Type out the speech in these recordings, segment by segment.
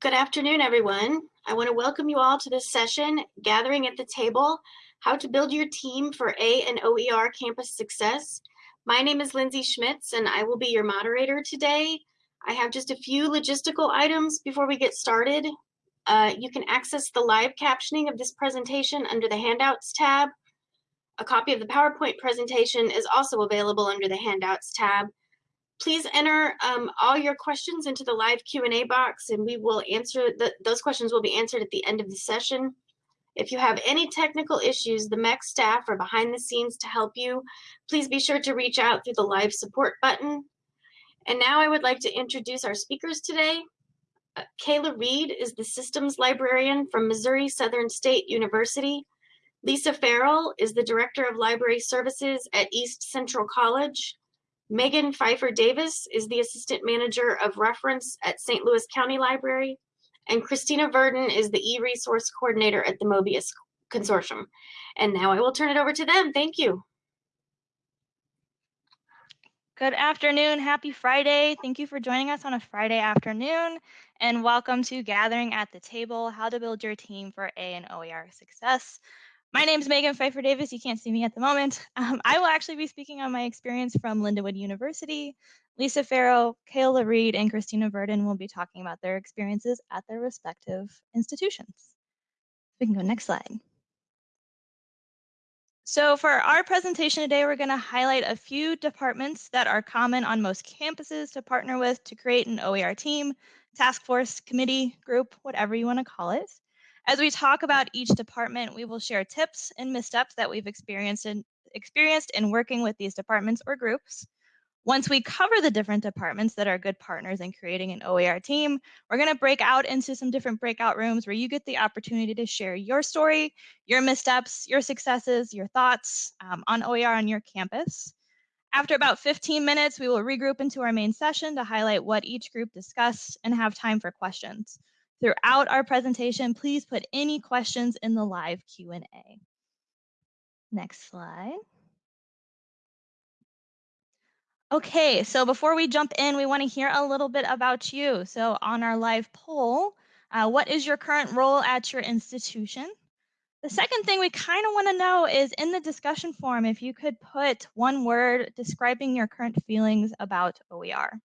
Good afternoon, everyone. I want to welcome you all to this session, Gathering at the Table, How to Build Your Team for A and OER Campus Success. My name is Lindsay Schmitz, and I will be your moderator today. I have just a few logistical items before we get started. Uh, you can access the live captioning of this presentation under the Handouts tab. A copy of the PowerPoint presentation is also available under the Handouts tab. Please enter um, all your questions into the live Q&A box and we will answer, the, those questions will be answered at the end of the session. If you have any technical issues, the MEC staff are behind the scenes to help you. Please be sure to reach out through the live support button. And now I would like to introduce our speakers today. Uh, Kayla Reed is the systems librarian from Missouri Southern State University. Lisa Farrell is the director of library services at East Central College. Megan Pfeiffer Davis is the Assistant Manager of Reference at St. Louis County Library, and Christina Verdon is the e-resource coordinator at the Mobius Consortium. And now I will turn it over to them. Thank you. Good afternoon. Happy Friday. Thank you for joining us on a Friday afternoon and welcome to Gathering at the Table, How to Build Your Team for A and OER Success. My name is Megan Pfeiffer Davis. You can't see me at the moment. Um, I will actually be speaking on my experience from Lindenwood University. Lisa Farrell, Kayla Reed, and Christina Verdon will be talking about their experiences at their respective institutions. We can go next slide. So for our presentation today, we're going to highlight a few departments that are common on most campuses to partner with to create an OER team, task force, committee, group, whatever you want to call it. As we talk about each department, we will share tips and missteps that we've experienced in, experienced in working with these departments or groups. Once we cover the different departments that are good partners in creating an OER team, we're going to break out into some different breakout rooms where you get the opportunity to share your story, your missteps, your successes, your thoughts um, on OER on your campus. After about 15 minutes, we will regroup into our main session to highlight what each group discussed and have time for questions. Throughout our presentation, please put any questions in the live Q&A. Next slide. Okay, so before we jump in, we want to hear a little bit about you. So on our live poll, uh, what is your current role at your institution? The second thing we kind of want to know is in the discussion forum, if you could put one word describing your current feelings about OER.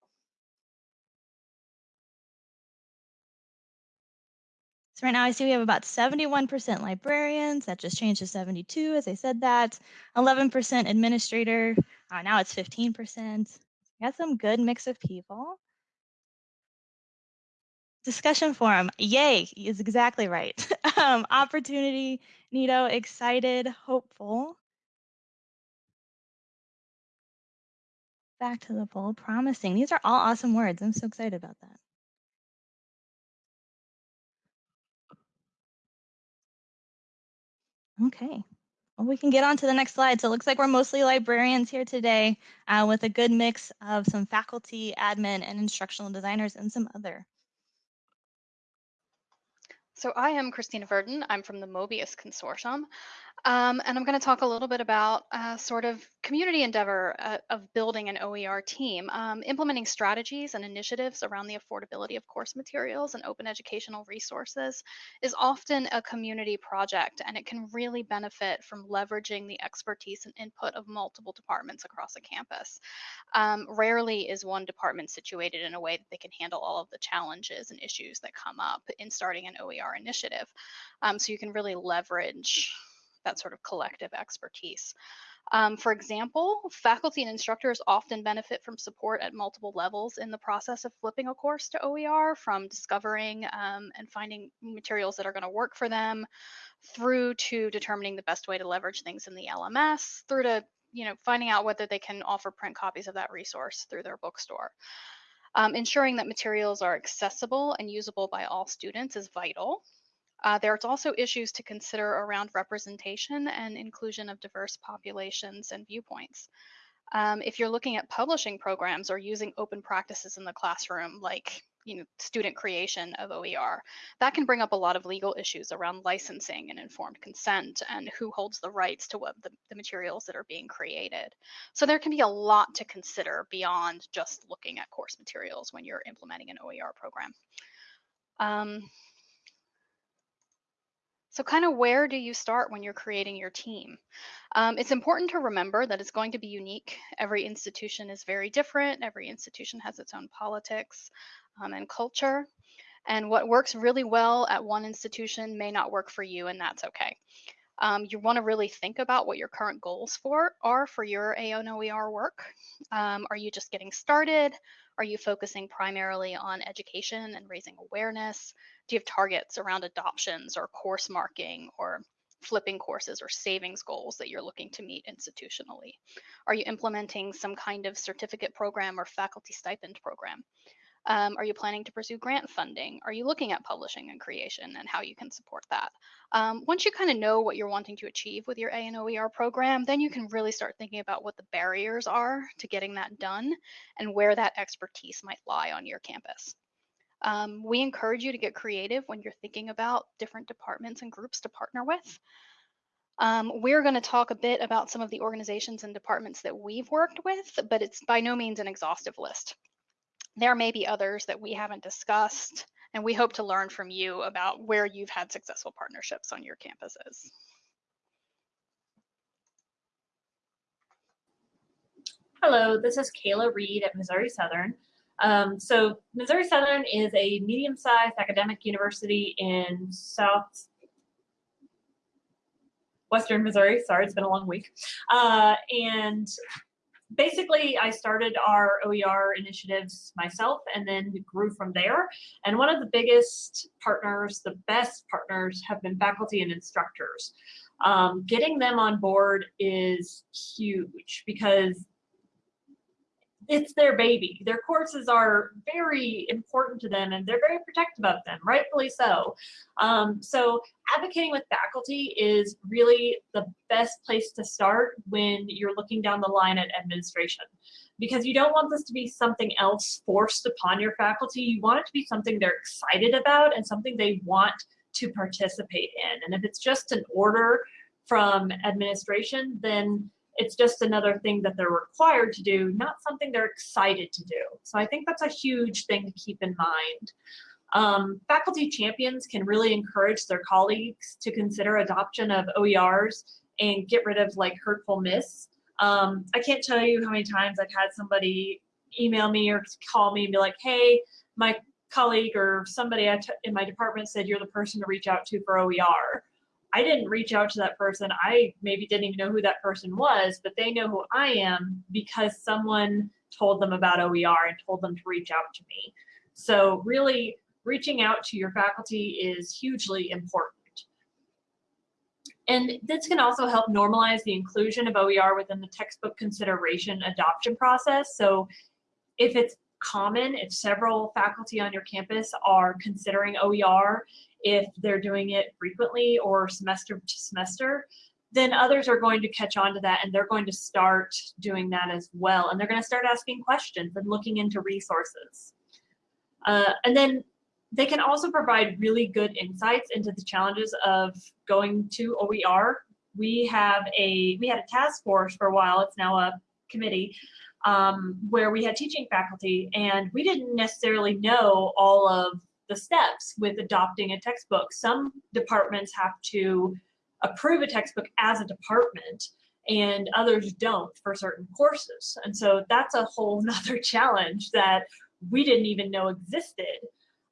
So right now I see we have about 71% librarians. That just changed to 72 as I said that. 11% administrator. Uh, now it's 15%. We got some good mix of people. Discussion forum. Yay is exactly right. um, opportunity, Nito, excited, hopeful. Back to the poll, promising. These are all awesome words. I'm so excited about that. Okay. Well, we can get on to the next slide. So it looks like we're mostly librarians here today uh, with a good mix of some faculty, admin, and instructional designers and some other. So I am Christina Verdon. I'm from the Mobius Consortium. Um, and I'm going to talk a little bit about uh, sort of community endeavor uh, of building an OER team, um, implementing strategies and initiatives around the affordability of course materials and open educational resources is often a community project, and it can really benefit from leveraging the expertise and input of multiple departments across a campus. Um, rarely is one department situated in a way that they can handle all of the challenges and issues that come up in starting an OER initiative. Um, so you can really leverage that sort of collective expertise. Um, for example, faculty and instructors often benefit from support at multiple levels in the process of flipping a course to OER, from discovering um, and finding materials that are going to work for them, through to determining the best way to leverage things in the LMS, through to you know finding out whether they can offer print copies of that resource through their bookstore. Um, ensuring that materials are accessible and usable by all students is vital. Uh, there's also issues to consider around representation and inclusion of diverse populations and viewpoints. Um, if you're looking at publishing programs or using open practices in the classroom, like you know, student creation of OER, that can bring up a lot of legal issues around licensing and informed consent and who holds the rights to what the, the materials that are being created. So there can be a lot to consider beyond just looking at course materials when you're implementing an OER program. Um, so kind of where do you start when you're creating your team? Um, it's important to remember that it's going to be unique. Every institution is very different. Every institution has its own politics um, and culture. And what works really well at one institution may not work for you, and that's okay. Um, you want to really think about what your current goals for are for your ANOER work. Um, are you just getting started? Are you focusing primarily on education and raising awareness? Do you have targets around adoptions or course marking or flipping courses or savings goals that you're looking to meet institutionally? Are you implementing some kind of certificate program or faculty stipend program? Um, are you planning to pursue grant funding? Are you looking at publishing and creation and how you can support that? Um, once you kind of know what you're wanting to achieve with your ANOER program, then you can really start thinking about what the barriers are to getting that done and where that expertise might lie on your campus. Um, we encourage you to get creative when you're thinking about different departments and groups to partner with. Um, we're going to talk a bit about some of the organizations and departments that we've worked with, but it's by no means an exhaustive list. There may be others that we haven't discussed, and we hope to learn from you about where you've had successful partnerships on your campuses. Hello, this is Kayla Reed at Missouri Southern. Um, so Missouri Southern is a medium-sized academic university in South Western Missouri. Sorry, it's been a long week. Uh, and basically I started our OER initiatives myself and then grew from there. And one of the biggest partners, the best partners have been faculty and instructors. Um, getting them on board is huge because it's their baby. Their courses are very important to them and they're very protective of them, rightfully so. Um, so advocating with faculty is really the best place to start when you're looking down the line at administration because you don't want this to be something else forced upon your faculty. You want it to be something they're excited about and something they want to participate in. And if it's just an order from administration, then it's just another thing that they're required to do, not something they're excited to do. So I think that's a huge thing to keep in mind. Um, faculty champions can really encourage their colleagues to consider adoption of OERs and get rid of like hurtful myths. Um, I can't tell you how many times I've had somebody email me or call me and be like, hey, my colleague or somebody in my department said you're the person to reach out to for OER. I didn't reach out to that person. I maybe didn't even know who that person was, but they know who I am because someone told them about OER and told them to reach out to me. So really reaching out to your faculty is hugely important. And this can also help normalize the inclusion of OER within the textbook consideration adoption process. So if it's common, if several faculty on your campus are considering OER, if they're doing it frequently or semester to semester, then others are going to catch on to that and they're going to start doing that as well. And they're going to start asking questions and looking into resources. Uh, and then they can also provide really good insights into the challenges of going to OER. We have a, we had a task force for a while, it's now a committee, um, where we had teaching faculty and we didn't necessarily know all of the steps with adopting a textbook. Some departments have to approve a textbook as a department and others don't for certain courses. And so that's a whole nother challenge that we didn't even know existed.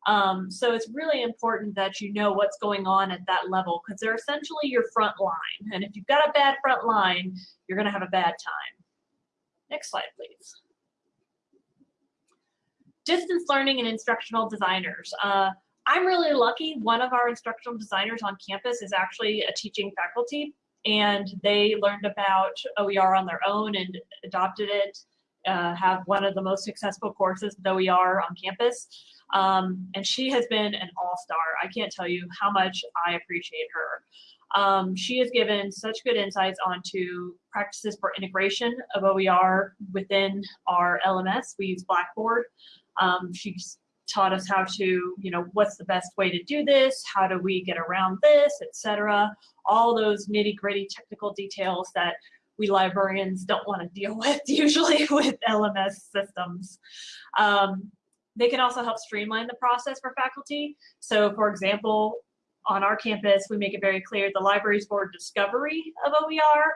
Um, so it's really important that you know what's going on at that level because they're essentially your front line. And if you've got a bad front line, you're going to have a bad time. Next slide, please distance learning and instructional designers. Uh, I'm really lucky. One of our instructional designers on campus is actually a teaching faculty, and they learned about OER on their own and adopted it, uh, have one of the most successful courses with OER on campus. Um, and she has been an all-star. I can't tell you how much I appreciate her. Um, she has given such good insights onto practices for integration of OER within our LMS. We use Blackboard. Um, she's taught us how to, you know, what's the best way to do this? How do we get around this, etc. All those nitty gritty technical details that we librarians don't want to deal with usually with LMS systems. Um, they can also help streamline the process for faculty. So for example, on our campus, we make it very clear the library is for discovery of OER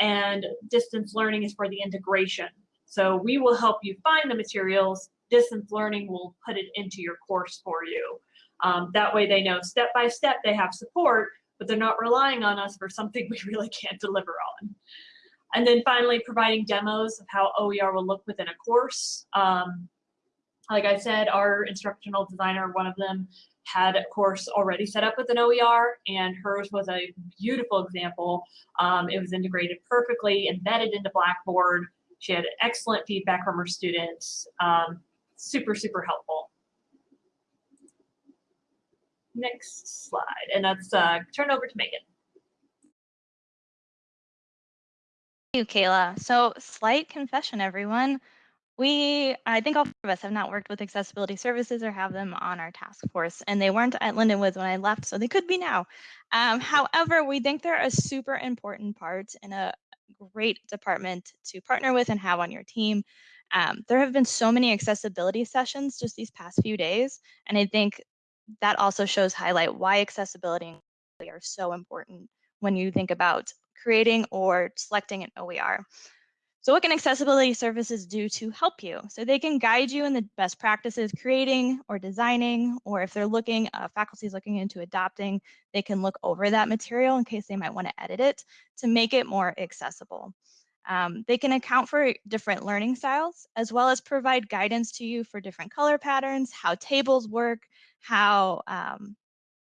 and distance learning is for the integration. So we will help you find the materials, distance learning will put it into your course for you. Um, that way they know step by step they have support, but they're not relying on us for something we really can't deliver on. And then finally, providing demos of how OER will look within a course. Um, like I said, our instructional designer, one of them, had a course already set up with an OER, and hers was a beautiful example. Um, it was integrated perfectly, embedded into Blackboard. She had excellent feedback from her students. Um, super, super helpful. Next slide, and that's uh, turn over to Megan. Thank you, Kayla. So slight confession, everyone. We, I think all four of us have not worked with accessibility services or have them on our task force, and they weren't at Lindenwoods when I left, so they could be now. Um, however, we think they're a super important part and a great department to partner with and have on your team. Um, there have been so many accessibility sessions just these past few days, and I think that also shows highlight why accessibility are so important when you think about creating or selecting an OER. So what can accessibility services do to help you? So they can guide you in the best practices creating or designing, or if they're looking, uh, faculty is looking into adopting, they can look over that material in case they might want to edit it to make it more accessible. Um, they can account for different learning styles, as well as provide guidance to you for different color patterns, how tables work, how um,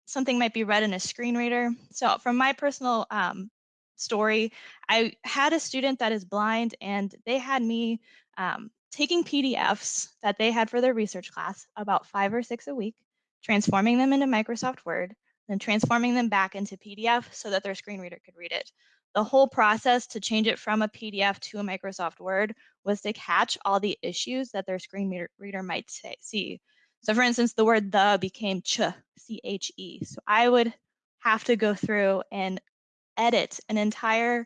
something might be read in a screen reader. So from my personal um, story, I had a student that is blind and they had me um, taking PDFs that they had for their research class, about five or six a week, transforming them into Microsoft Word, then transforming them back into PDF so that their screen reader could read it. The whole process to change it from a PDF to a Microsoft Word was to catch all the issues that their screen reader might see. So for instance, the word the became ch, C-H-E. So I would have to go through and edit an entire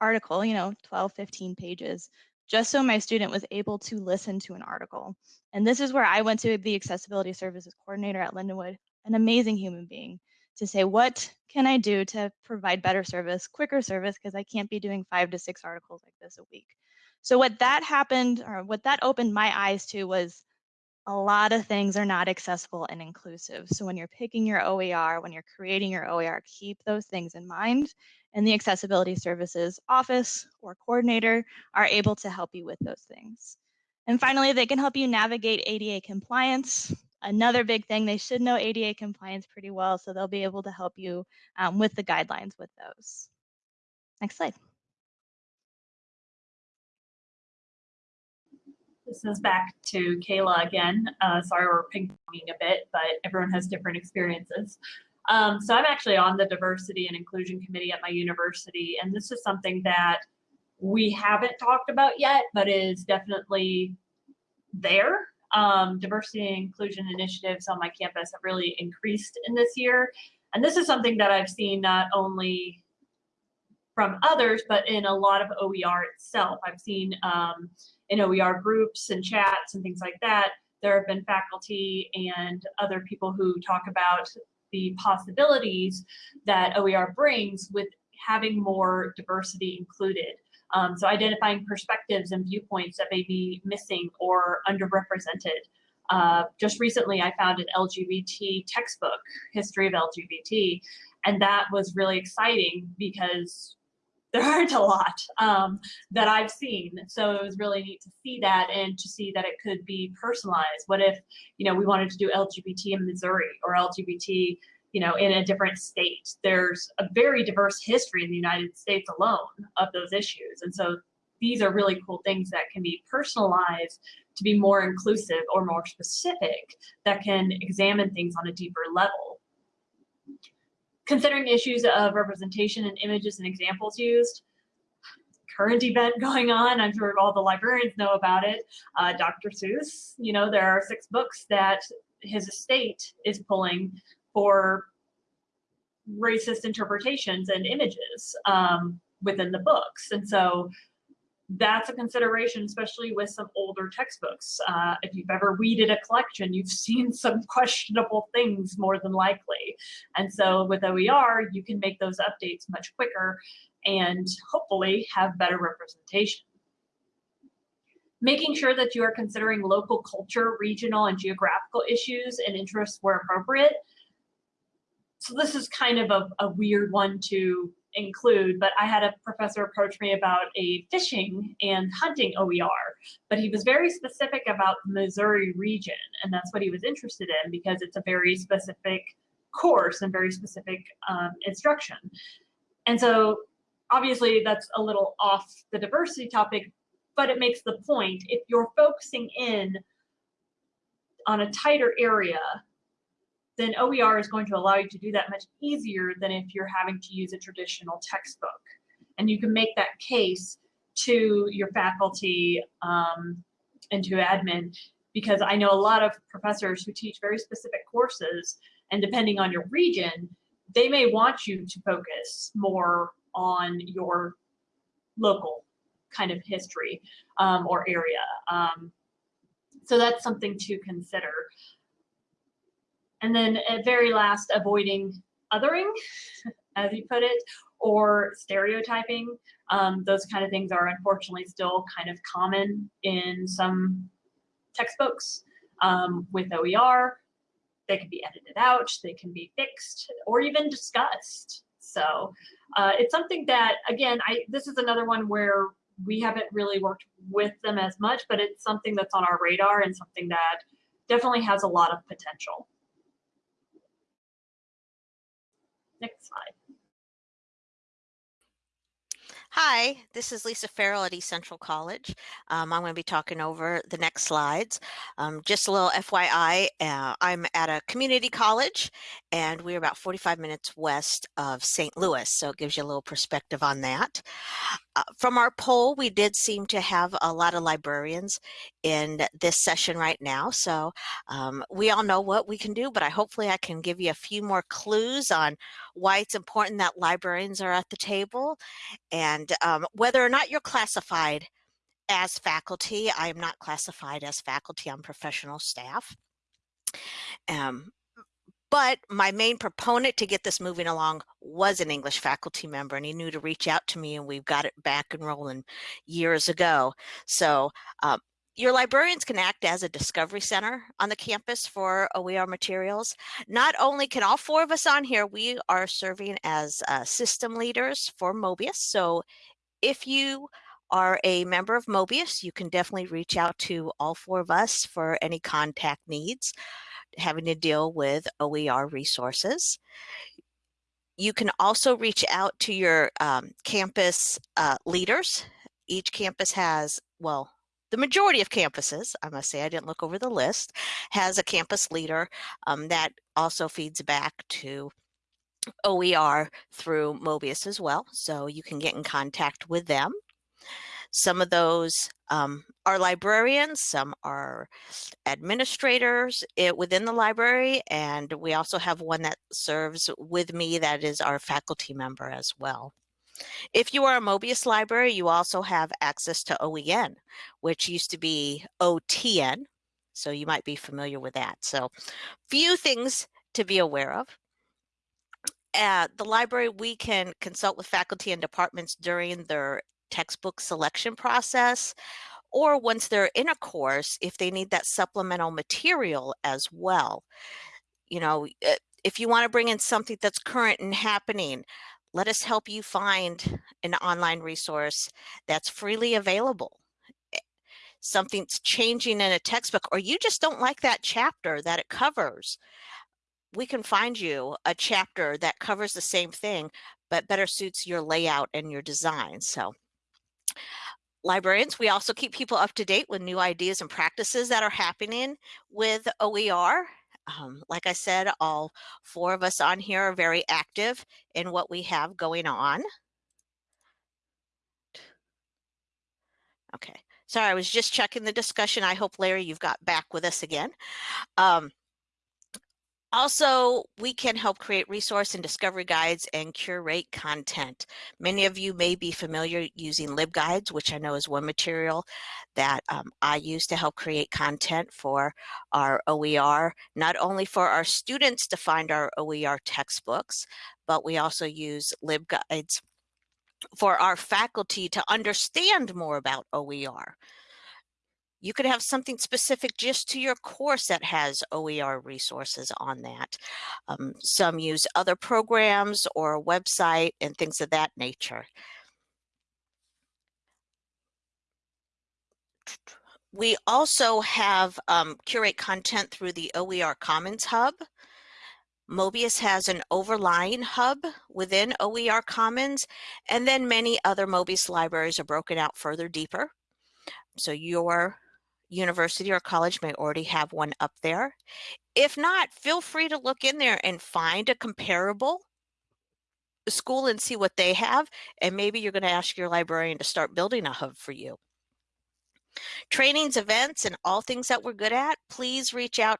article, you know, 12, 15 pages, just so my student was able to listen to an article. And this is where I went to the accessibility services coordinator at Lindenwood, an amazing human being, to say, what can I do to provide better service, quicker service, because I can't be doing five to six articles like this a week. So what that happened, or what that opened my eyes to was a lot of things are not accessible and inclusive. So when you're picking your OER, when you're creating your OER, keep those things in mind. And the accessibility services office or coordinator are able to help you with those things. And finally, they can help you navigate ADA compliance. Another big thing, they should know ADA compliance pretty well, so they'll be able to help you um, with the guidelines with those. Next slide. This is back to Kayla again. Uh, sorry, we're ping-ponging a bit, but everyone has different experiences. Um, so I'm actually on the diversity and inclusion committee at my university, and this is something that we haven't talked about yet, but is definitely there. Um, diversity and inclusion initiatives on my campus have really increased in this year. And this is something that I've seen not only from others, but in a lot of OER itself. I've seen um, in OER groups and chats and things like that, there have been faculty and other people who talk about the possibilities that OER brings with having more diversity included. Um, so identifying perspectives and viewpoints that may be missing or underrepresented. Uh, just recently, I found an LGBT textbook, History of LGBT, and that was really exciting because there aren't a lot um, that I've seen. So it was really neat to see that and to see that it could be personalized. What if, you know, we wanted to do LGBT in Missouri or LGBT, you know, in a different state? There's a very diverse history in the United States alone of those issues. And so these are really cool things that can be personalized to be more inclusive or more specific that can examine things on a deeper level considering issues of representation and images and examples used, current event going on. I'm sure all the librarians know about it. Uh, Dr. Seuss, you know, there are six books that his estate is pulling for racist interpretations and images um, within the books. And so that's a consideration, especially with some older textbooks. Uh, if you've ever weeded a collection, you've seen some questionable things more than likely. And so with OER, you can make those updates much quicker and hopefully have better representation. Making sure that you are considering local culture, regional, and geographical issues and interests where appropriate. So this is kind of a, a weird one to include, but I had a professor approach me about a fishing and hunting OER, but he was very specific about the Missouri region, and that's what he was interested in because it's a very specific course and very specific um, instruction. And so obviously that's a little off the diversity topic, but it makes the point. If you're focusing in on a tighter area, then OER is going to allow you to do that much easier than if you're having to use a traditional textbook. And you can make that case to your faculty um, and to admin, because I know a lot of professors who teach very specific courses, and depending on your region, they may want you to focus more on your local kind of history um, or area. Um, so that's something to consider. And then at very last, avoiding othering, as you put it, or stereotyping. Um, those kind of things are unfortunately still kind of common in some textbooks um, with OER. They can be edited out, they can be fixed, or even discussed. So uh, it's something that, again, I this is another one where we haven't really worked with them as much, but it's something that's on our radar and something that definitely has a lot of potential. Next slide. Hi, this is Lisa Farrell at East Central College. Um, I'm going to be talking over the next slides. Um, just a little FYI, uh, I'm at a community college and we're about 45 minutes west of St. Louis, so it gives you a little perspective on that. Uh, from our poll, we did seem to have a lot of librarians in this session right now, so um, we all know what we can do, but I hopefully I can give you a few more clues on why it's important that librarians are at the table and um, whether or not you're classified as faculty. I am not classified as faculty, I'm professional staff. Um, but my main proponent to get this moving along was an English faculty member and he knew to reach out to me and we've got it back and rolling years ago. So um, your librarians can act as a discovery center on the campus for OER materials. Not only can all four of us on here, we are serving as uh, system leaders for Mobius. So if you are a member of Mobius, you can definitely reach out to all four of us for any contact needs having to deal with OER resources. You can also reach out to your um, campus uh, leaders. Each campus has, well, the majority of campuses, I must say, I didn't look over the list, has a campus leader um, that also feeds back to OER through Mobius as well. So you can get in contact with them. Some of those um, are librarians, some are administrators it, eh, within the library, and we also have one that serves with me that is our faculty member as well. If you are a Mobius library, you also have access to OEN, which used to be OTN, so you might be familiar with that. So few things to be aware of. At the library, we can consult with faculty and departments during their textbook selection process or once they're in a course if they need that supplemental material as well. You know, eh, if you want to bring in something that's current and happening, let us help you find an online resource that's freely available. Eh, something's changing in a textbook or you just don't like that chapter that it covers. We can find you a chapter that covers the same thing, but better suits your layout and your design. So librarians, we also keep people up to date with new ideas and practices that are happening with OER. Um, like I said, all four of us on here are very active in what we have going on. Okay, sorry, I was just checking the discussion. I hope, Larry, you've got back with us again. Um, Also, we can help create resource and discovery guides and curate content. Many of you may be familiar using LibGuides, which I know is one material that um, I use to help create content for our OER, not only for our students to find our OER textbooks, but we also use LibGuides for our faculty to understand more about OER. You could have something specific just to your course that has OER resources on that. Um, some use other programs or a website and things of that nature. We also have um, curate content through the OER Commons Hub. Mobius has an overlying hub within OER Commons, and then many other Mobius libraries are broken out further deeper. So your university or college may already have one up there. If not, feel free to look in there and find a comparable school and see what they have. And maybe you're going to ask your librarian to start building a hub for you. Trainings, events, and all things that we're good at, please reach out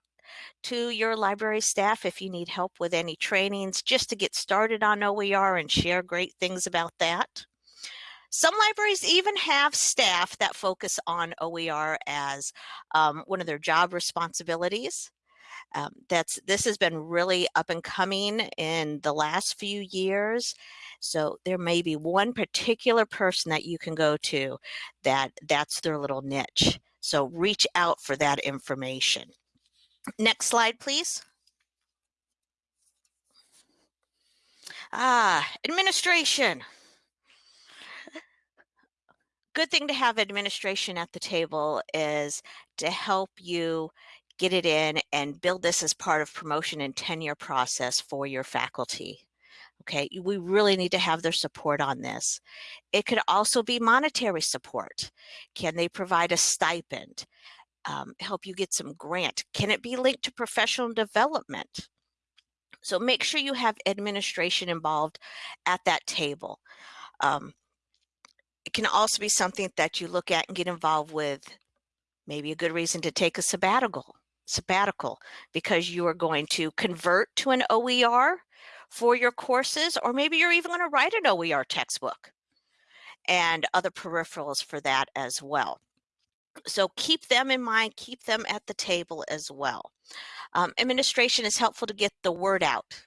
to your library staff if you need help with any trainings just to get started on OER and share great things about that. Some libraries even have staff that focus on OER as um, one of their job responsibilities. Um, that's this has been really up and coming in the last few years. So there may be one particular person that you can go to that that's their little niche. So reach out for that information. Next slide, please. Ah, administration good thing to have administration at the table is to help you get it in and build this as part of promotion and tenure process for your faculty. Okay, we really need to have their support on this. It could also be monetary support. Can they provide a stipend? Um, help you get some grant? Can it be linked to professional development? So make sure you have administration involved at that table. Um, it can also be something that you look at and get involved with. Maybe a good reason to take a sabbatical, sabbatical, because you are going to convert to an OER for your courses, or maybe you're even going to write an OER textbook and other peripherals for that as well. So keep them in mind, keep them at the table as well. Um, administration is helpful to get the word out.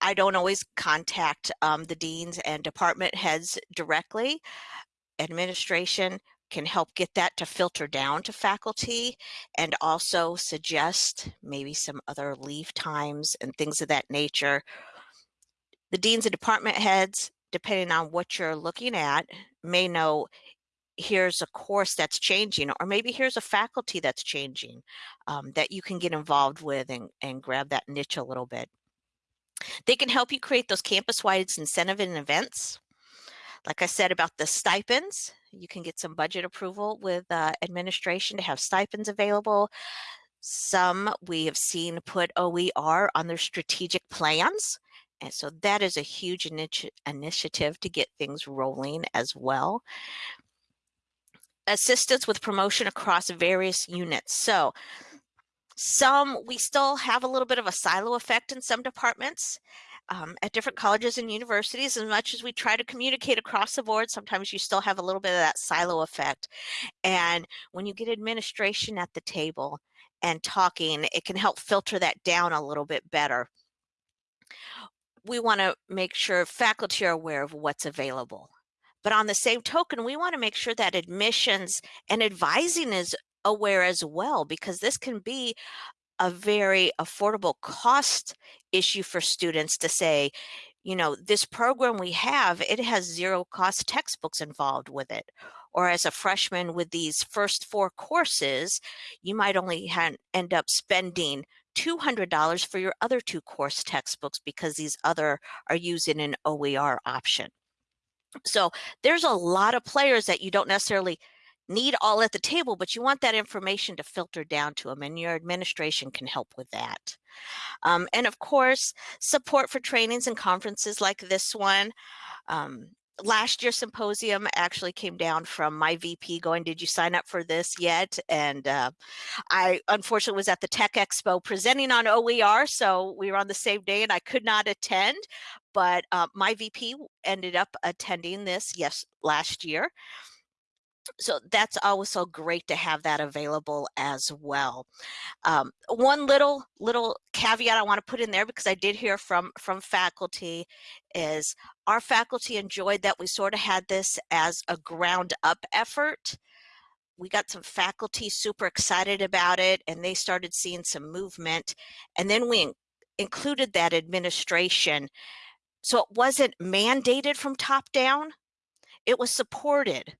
I don't always contact um, the deans and department heads directly. Administration can help get that to filter down to faculty and also suggest maybe some other leave times and things of that nature. The deans and department heads, depending on what you're looking at, may know here's a course that's changing or maybe here's a faculty that's changing um, that you can get involved with and, and grab that niche a little bit. They can help you create those campus-wide incentive and events. Like I said about the stipends, you can get some budget approval with uh, administration to have stipends available. Some we have seen put OER on their strategic plans. And so that is a huge initi initiative to get things rolling as well. Assistance with promotion across various units. So some, we still have a little bit of a silo effect in some departments. Um, at different colleges and universities, as much as we try to communicate across the board, sometimes you still have a little bit of that silo effect. And when you get administration at the table and talking, it can help filter that down a little bit better. We want to make sure faculty are aware of what's available. But on the same token, we want to make sure that admissions and advising is aware as well, because this can be a very affordable cost issue for students to say, you know, this program we have, it has zero cost textbooks involved with it. Or as a freshman with these first four courses, you might only end up spending $200 for your other two course textbooks because these other are using an OER option. So there's a lot of players that you don't necessarily need all at the table, but you want that information to filter down to them and your administration can help with that. Um, and of course, support for trainings and conferences like this one. Um, last year's symposium actually came down from my VP going, Did you sign up for this yet? And uh, I unfortunately was at the Tech Expo presenting on OER, so we were on the same day and I could not attend. But uh, my VP ended up attending this yes last year. So that's also great to have that available as well. Um, one little little caveat I want to put in there because I did hear from from faculty is our faculty enjoyed that we sort of had this as a ground up effort. We got some faculty super excited about it and they started seeing some movement. And then we in included that administration. So it wasn't mandated from top down, it was supported.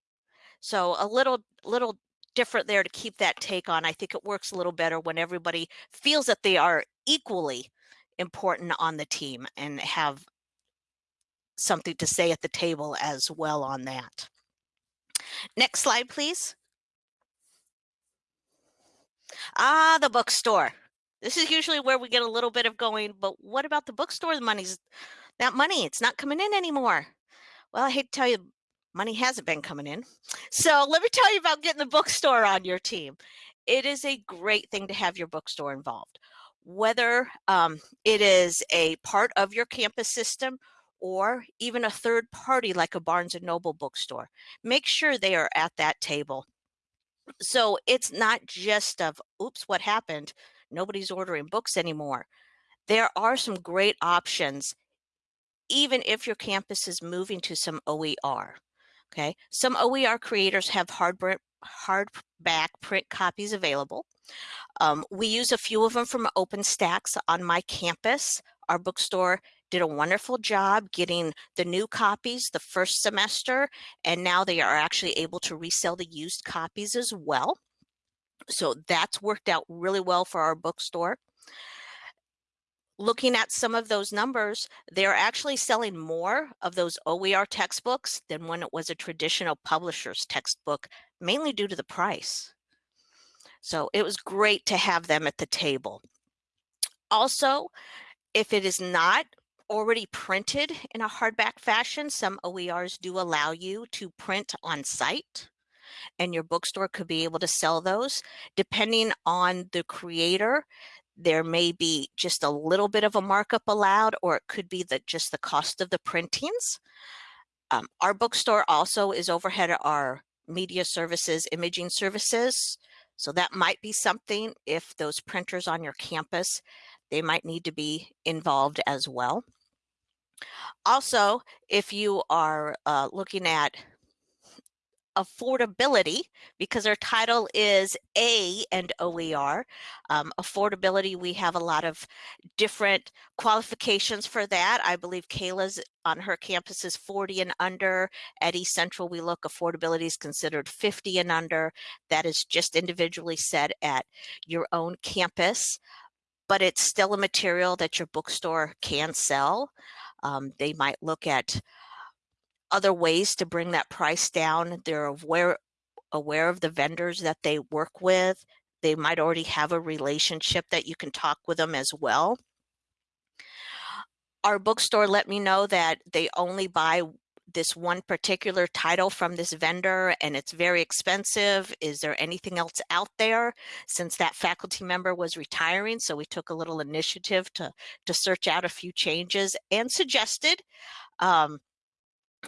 So a little little different there to keep that take on. I think it works a little better when everybody feels that they are equally important on the team and have something to say at the table as well on that. Next slide, please. Ah, the bookstore. This is usually where we get a little bit of going, but what about the bookstore? The money's that money, it's not coming in anymore. Well, I hate to tell you, money hasn't been coming in. So let me tell you about getting the bookstore on your team. It is a great thing to have your bookstore involved. Whether um, it is a part of your campus system or even a third party like a Barnes & Noble bookstore, make sure they are at that table. So it's not just of, oops, what happened? Nobody's ordering books anymore. There are some great options even if your campus is moving to some OER. Okay, some OER creators have hardback print copies available. Um, we use a few of them from OpenStax on my campus. Our bookstore did a wonderful job getting the new copies the first semester, and now they are actually able to resell the used copies as well. So that's worked out really well for our bookstore looking at some of those numbers, they're actually selling more of those OER textbooks than when it was a traditional publisher's textbook, mainly due to the price. So it was great to have them at the table. Also, if it is not already printed in a hardback fashion, some OERs do allow you to print on site and your bookstore could be able to sell those. Depending on the creator, there may be just a little bit of a markup allowed, or it could be that just the cost of the printings. Um, our bookstore also is overhead our media services, imaging services. So that might be something if those printers on your campus, they might need to be involved as well. Also, if you are uh, looking at affordability because our title is A and OER. Um, affordability, we have a lot of different qualifications for that. I believe Kayla's on her campus is 40 and under. At East Central, we look affordability is considered 50 and under. That is just individually set at your own campus, but it's still a material that your bookstore can sell. Um, they might look at other ways to bring that price down. They're aware aware of the vendors that they work with. They might already have a relationship that you can talk with them as well. Our bookstore let me know that they only buy this one particular title from this vendor and it's very expensive. Is there anything else out there? Since that faculty member was retiring, so we took a little initiative to, to search out a few changes and suggested um,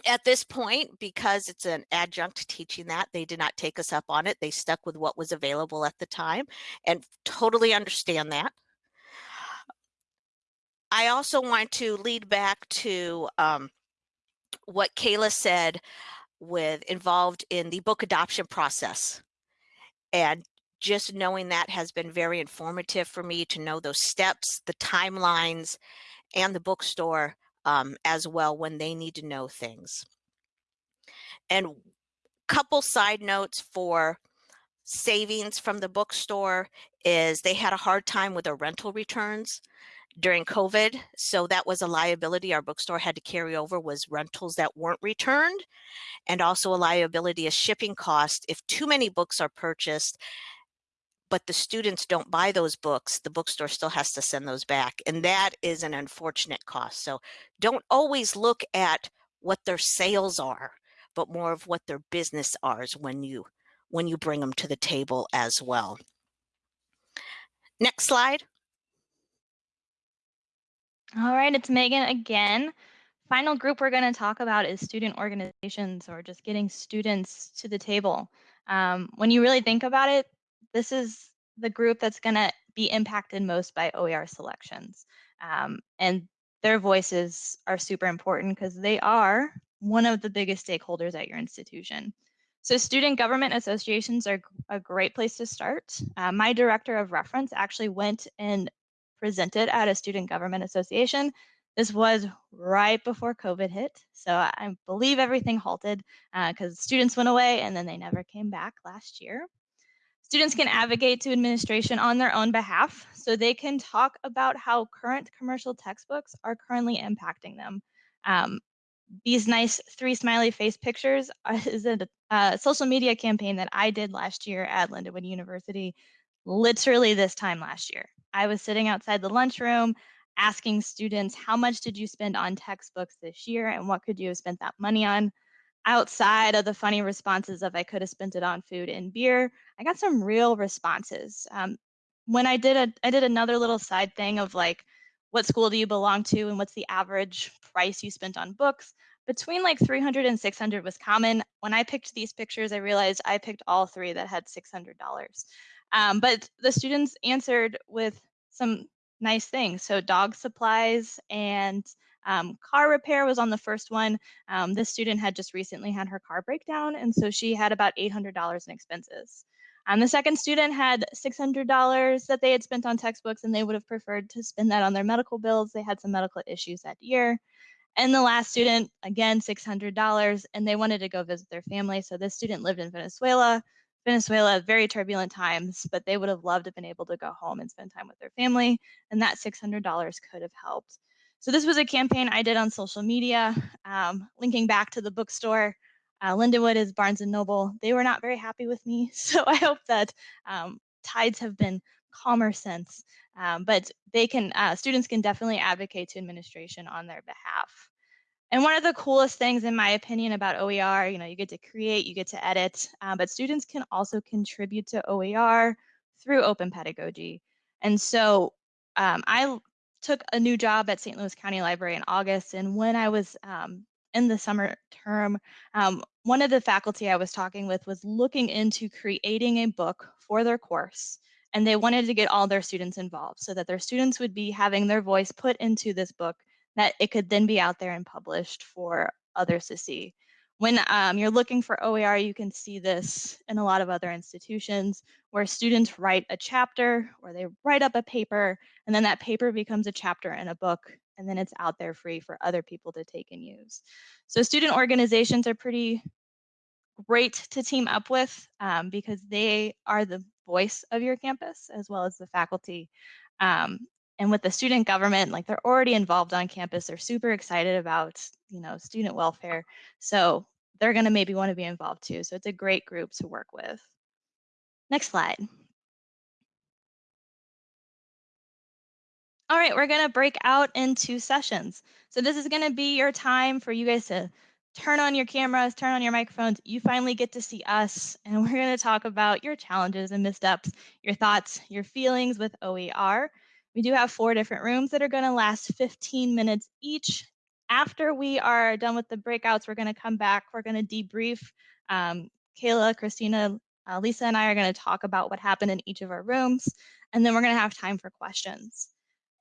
at this point, because it's an adjunct teaching that, they did not take us up on it. They stuck with what was available at the time and totally understand that. I also want to lead back to um, what Kayla said with involved in the book adoption process. And just knowing that has been very informative for me to know those steps, the timelines, and the bookstore um, as well when they need to know things. And couple side notes for savings from the bookstore is they had a hard time with their rental returns during COVID. So that was a liability our bookstore had to carry over was rentals that weren't returned and also a liability of shipping cost. If too many books are purchased, but the students don't buy those books, the bookstore still has to send those back. And that is an unfortunate cost. So don't always look at what their sales are, but more of what their business are when you when you bring them to the table as well. Next slide. All right, it's Megan again. Final group we're going to talk about is student organizations or just getting students to the table. Um, when you really think about it, this is the group that's going to be impacted most by OER selections. Um, and their voices are super important because they are one of the biggest stakeholders at your institution. So student government associations are a great place to start. Uh, my director of reference actually went and presented at a student government association. This was right before COVID hit. So I believe everything halted because uh, students went away and then they never came back last year. Students can advocate to administration on their own behalf, so they can talk about how current commercial textbooks are currently impacting them. Um, these nice three smiley face pictures is a, a social media campaign that I did last year at Lindenwood University, literally this time last year. I was sitting outside the lunchroom asking students, how much did you spend on textbooks this year and what could you have spent that money on? Outside of the funny responses of I could have spent it on food and beer, I got some real responses. Um, when I did a, I did another little side thing of like, what school do you belong to and what's the average price you spent on books? Between like 300 and 600 was common. When I picked these pictures, I realized I picked all three that had $600. Um, but the students answered with some nice things. So dog supplies and um, car repair was on the first one. Um, this student had just recently had her car break down, and so she had about $800 in expenses. Um, the second student had $600 that they had spent on textbooks, and they would have preferred to spend that on their medical bills. They had some medical issues that year. And the last student, again, $600, and they wanted to go visit their family. So this student lived in Venezuela. Venezuela, very turbulent times, but they would have loved to have been able to go home and spend time with their family, and that $600 could have helped. So this was a campaign I did on social media, um, linking back to the bookstore. Uh, Lindenwood is Barnes & Noble. They were not very happy with me, so I hope that um, tides have been calmer since. Um, but they can, uh, students can definitely advocate to administration on their behalf. And one of the coolest things, in my opinion, about OER, you know, you get to create, you get to edit, um, but students can also contribute to OER through open pedagogy. And so um, I took a new job at St. Louis County Library in August. And when I was um, in the summer term, um, one of the faculty I was talking with was looking into creating a book for their course. And they wanted to get all their students involved so that their students would be having their voice put into this book that it could then be out there and published for others to see. When um, you're looking for OER, you can see this in a lot of other institutions where students write a chapter or they write up a paper, and then that paper becomes a chapter in a book, and then it's out there free for other people to take and use. So student organizations are pretty great to team up with um, because they are the voice of your campus as well as the faculty. Um, and with the student government, like they're already involved on campus, they're super excited about, you know, student welfare. So they're gonna maybe wanna be involved too. So it's a great group to work with. Next slide. All right, we're gonna break out into sessions. So this is gonna be your time for you guys to turn on your cameras, turn on your microphones. You finally get to see us, and we're gonna talk about your challenges and missteps, your thoughts, your feelings with OER. We do have four different rooms that are going to last 15 minutes each. After we are done with the breakouts, we're going to come back. We're going to debrief. Um, Kayla, Christina, uh, Lisa, and I are going to talk about what happened in each of our rooms, and then we're going to have time for questions.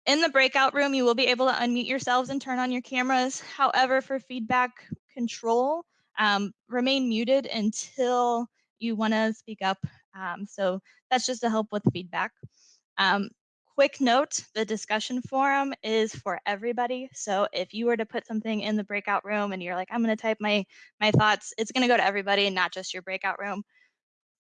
In the breakout room, you will be able to unmute yourselves and turn on your cameras. However, for feedback control, um, remain muted until you want to speak up. Um, so that's just to help with feedback. Um, quick note, the discussion forum is for everybody. So if you were to put something in the breakout room and you're like, I'm going to type my, my thoughts, it's going to go to everybody and not just your breakout room.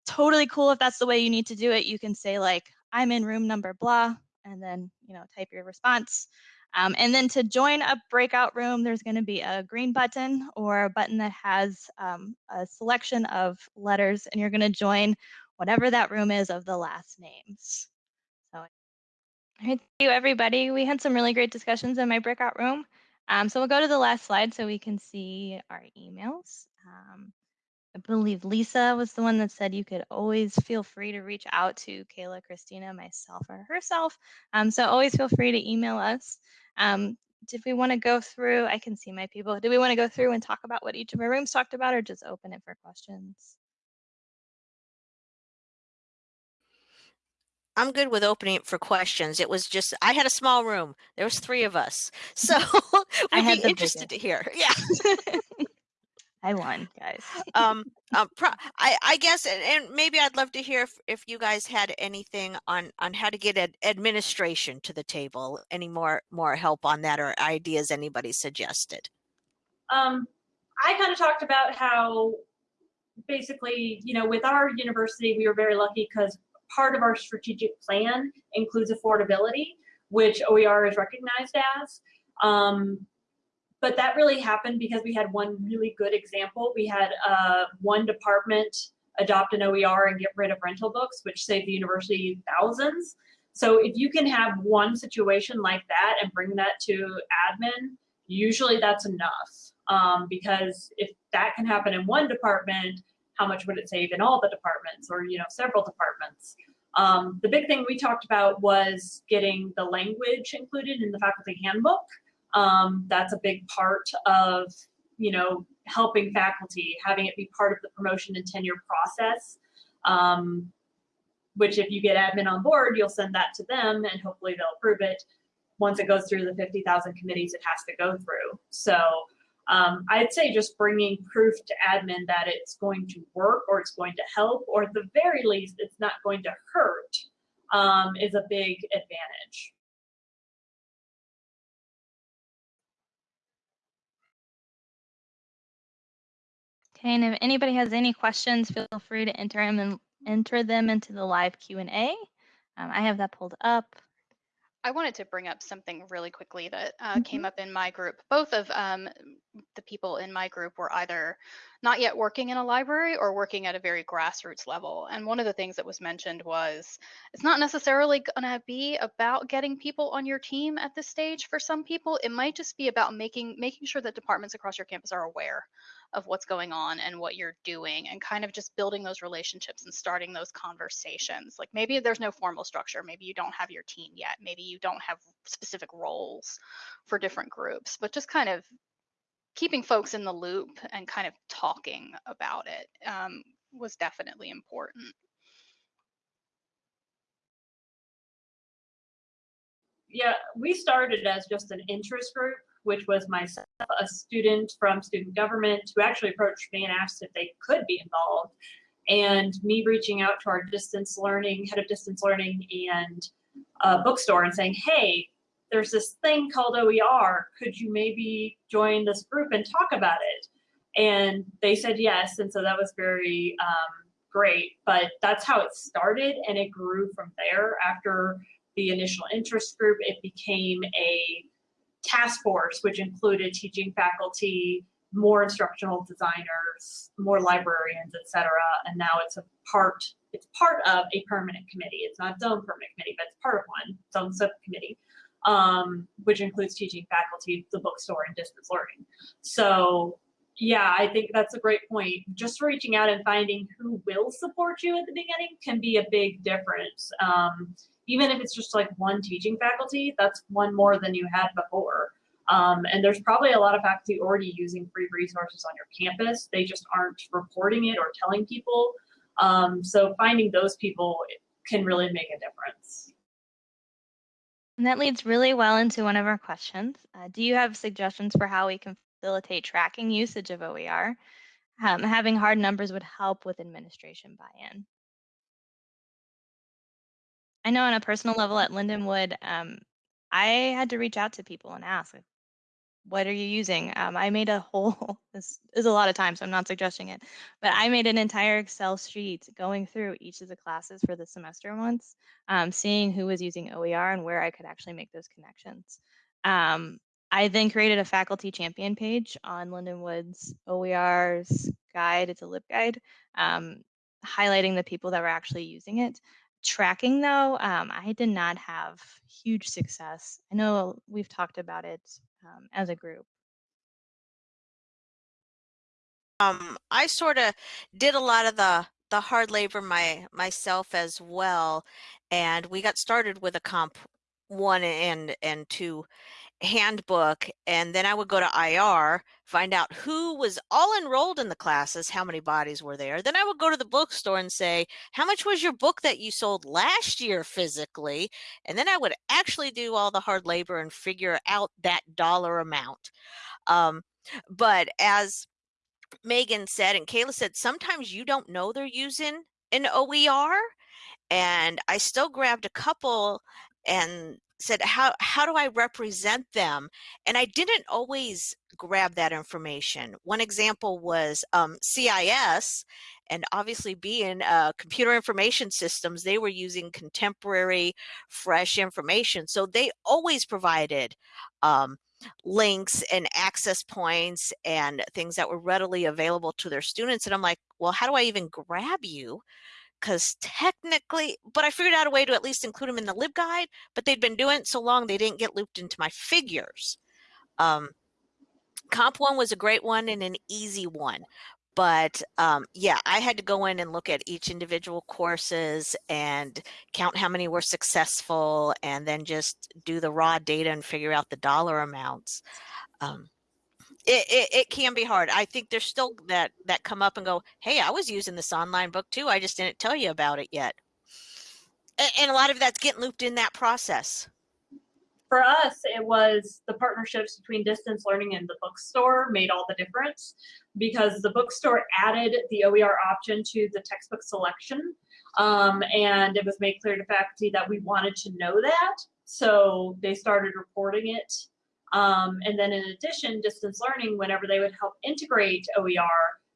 Totally cool if that's the way you need to do it. You can say like, I'm in room number blah, and then, you know, type your response. Um, and then to join a breakout room, there's going to be a green button or a button that has um, a selection of letters, and you're going to join whatever that room is of the last names. Thank you, everybody. We had some really great discussions in my breakout room. Um, so we'll go to the last slide so we can see our emails. Um, I believe Lisa was the one that said you could always feel free to reach out to Kayla, Christina, myself, or herself. Um, so always feel free to email us. Um, did we want to go through? I can see my people. Do we want to go through and talk about what each of our rooms talked about, or just open it for questions? I'm good with opening it for questions. It was just I had a small room. There was three of us, so I we'd be the interested to hear. Yeah. I won, guys. um, um pro- I, I guess and, and maybe I'd love to hear if, if you guys had anything on on how to get ad- administration to the table. Any more more help on that or ideas anybody suggested? Um, I kind of talked about how basically, you know, with our university, we were very lucky because part of our strategic plan includes affordability, which OER is recognized as. Um, but that really happened because we had one really good example. We had uh, one department adopt an OER and get rid of rental books, which saved the university thousands. So if you can have one situation like that and bring that to admin, usually that's enough. Um, because if that can happen in one department, how much would it save in all the departments or you know several departments? Um, the big thing we talked about was getting the language included in the faculty handbook. Um, that's a big part of, you know, helping faculty, having it be part of the promotion and tenure process. Um, which if you get admin on board, you'll send that to them and hopefully they'll approve it. Once it goes through the 50,000 committees it has to go through. So um, I'd say just bringing proof to admin that it's going to work or it's going to help, or at the very least, it's not going to hurt um, is a big advantage. Okay, and if anybody has any questions, feel free to enter them and enter them into the live Q&A. Um, I have that pulled up. I wanted to bring up something really quickly that uh, Mm-hmm. came up in my group. Both of um, the people in my group were either not yet working in a library or working at a very grassroots level. And one of the things that was mentioned was it's not necessarily going to be about getting people on your team at this stage for some people. It might just be about making making sure that departments across your campus are aware of what's going on and what you're doing and kind of just building those relationships and starting those conversations. Like maybe there's no formal structure, maybe you don't have your team yet, maybe you don't have specific roles for different groups, but just kind of keeping folks in the loop and kind of talking about it um, was definitely important. Yeah, we started as just an interest group, which was myself, a student from student government who actually approached me and asked if they could be involved. And me reaching out to our distance learning, head of distance learning and uh, bookstore and saying, hey, there's this thing called OER. Could you maybe join this group and talk about it? And they said yes. And so that was very um, great. But that's how it started. And it grew from there. After the initial interest group, it became a task force, which included teaching faculty, more instructional designers, more librarians, et cetera. And now it's a part, it's part of a permanent committee. It's not its own permanent committee, but it's part of one, its own subcommittee um, which includes teaching faculty, the bookstore, and distance learning. So yeah, I think that's a great point. Just reaching out and finding who will support you at the beginning can be a big difference. Um, even if it's just like one teaching faculty, that's one more than you had before. Um, and there's probably a lot of faculty already using free resources on your campus. They just aren't reporting it or telling people. Um, so finding those people can really make a difference. And that leads really well into one of our questions. Uh, do you have suggestions for how we can facilitate tracking usage of OER? Um, having hard numbers would help with administration buy-in. I know on a personal level at Lindenwood, um, I had to reach out to people and ask, what are you using? Um, I made a whole, this is a lot of time, so I'm not suggesting it, but I made an entire Excel sheet going through each of the classes for the semester once, um, seeing who was using OER and where I could actually make those connections. Um, I then created a faculty champion page on Lindenwood's OER's guide. It's a LibGuide, um, highlighting the people that were actually using it. Tracking though, um, I did not have huge success. I know we've talked about it um, as a group. Um, I sort of did a lot of the the hard labor my myself as well, and we got started with a comp one and and two handbook and then I would go to IR, find out who was all enrolled in the classes, how many bodies were there. Then I would go to the bookstore and say, how much was your book that you sold last year physically? And then I would actually do all the hard labor and figure out that dollar amount. Um, but as Megan said and Kayla said, sometimes you don't know they're using an OER. And I still grabbed a couple and said how how do i represent them? And i didn't always grab that information. One example was um, cis and obviously being uh, computer information systems they were using contemporary fresh information. So they always provided um, links and access points and things that were readily available to their students and i'm like well how do i even grab you because technically, but I figured out a way to at least include them in the LibGuide, but they'd been doing it so long they didn't get looped into my figures. Um, comp one was a great one and an easy one. But um, yeah, I had to go in and look at each individual courses and count how many were successful and then just do the raw data and figure out the dollar amounts. Um, it, it, it, can be hard. I think there's still that that come up and go, hey, I was using this online book too. I just didn't tell you about it yet. And, and a lot of that's getting looped in that process. For us, it was the partnerships between distance learning and the bookstore made all the difference because the bookstore added the OER option to the textbook selection. Um, and it was made clear to faculty that we wanted to know that. So they started reporting it um, and then in addition, distance learning, whenever they would help integrate OER,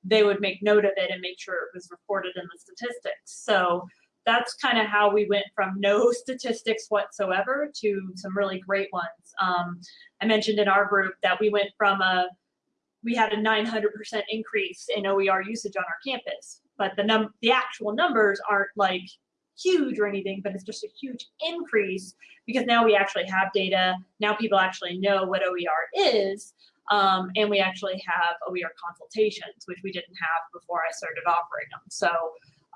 they would make note of it and make sure it was reported in the statistics. So that's kind of how we went from no statistics whatsoever to some really great ones. Um, I mentioned in our group that we went from a, we had a 900% increase in OER usage on our campus, but the num the actual numbers aren't like huge or anything, but it's just a huge increase because now we actually have data. Now people actually know what OER is. Um, and we actually have OER consultations, which we didn't have before I started offering them. So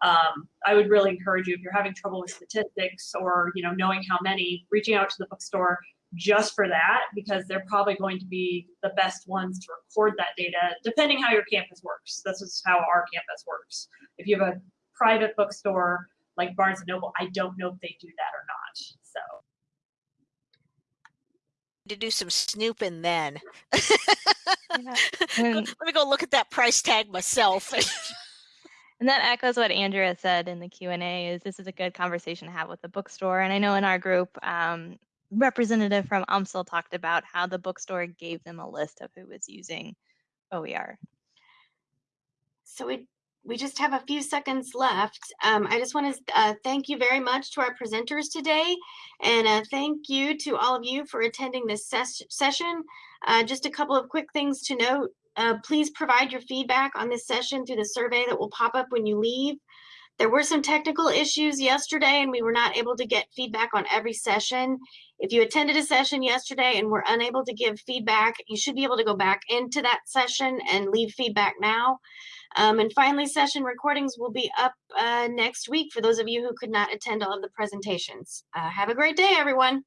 um, I would really encourage you if you're having trouble with statistics or you know knowing how many, reaching out to the bookstore just for that because they're probably going to be the best ones to record that data depending how your campus works. This is how our campus works. If you have a private bookstore like Barnes and Noble, I don't know if they do that or not. So to do some snooping then. Yeah. Let me go look at that price tag myself. And that echoes what Andrea said in the Q&A is this is a good conversation to have with the bookstore. And I know in our group, um, representative from UMSL talked about how the bookstore gave them a list of who was using OER. So we we just have a few seconds left. Um, I just want to uh, thank you very much to our presenters today and uh, thank you to all of you for attending this ses session. Uh, just a couple of quick things to note. Uh, please provide your feedback on this session through the survey that will pop up when you leave. There were some technical issues yesterday and we were not able to get feedback on every session. If you attended a session yesterday and were unable to give feedback, you should be able to go back into that session and leave feedback now. Um, and finally, session recordings will be up uh, next week for those of you who could not attend all of the presentations. Uh, have a great day, everyone.